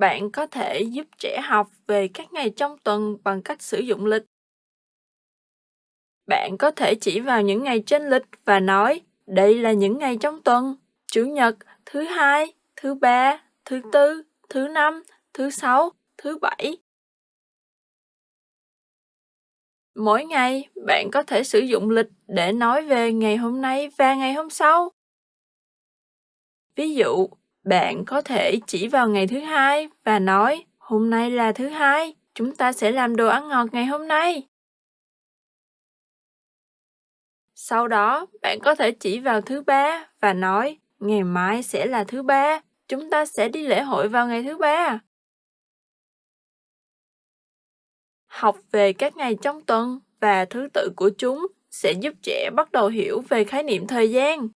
Bạn có thể giúp trẻ học về các ngày trong tuần bằng cách sử dụng lịch. Bạn có thể chỉ vào những ngày trên lịch và nói, đây là những ngày trong tuần, Chủ nhật, thứ hai, thứ ba, thứ tư, thứ năm, thứ sáu, thứ bảy. Mỗi ngày, bạn có thể sử dụng lịch để nói về ngày hôm nay và ngày hôm sau. Ví dụ, bạn có thể chỉ vào ngày thứ hai và nói, hôm nay là thứ hai, chúng ta sẽ làm đồ ăn ngọt ngày hôm nay. Sau đó, bạn có thể chỉ vào thứ ba và nói, ngày mai sẽ là thứ ba, chúng ta sẽ đi lễ hội vào ngày thứ ba. Học về các ngày trong tuần và thứ tự của chúng sẽ giúp trẻ bắt đầu hiểu về khái niệm thời gian.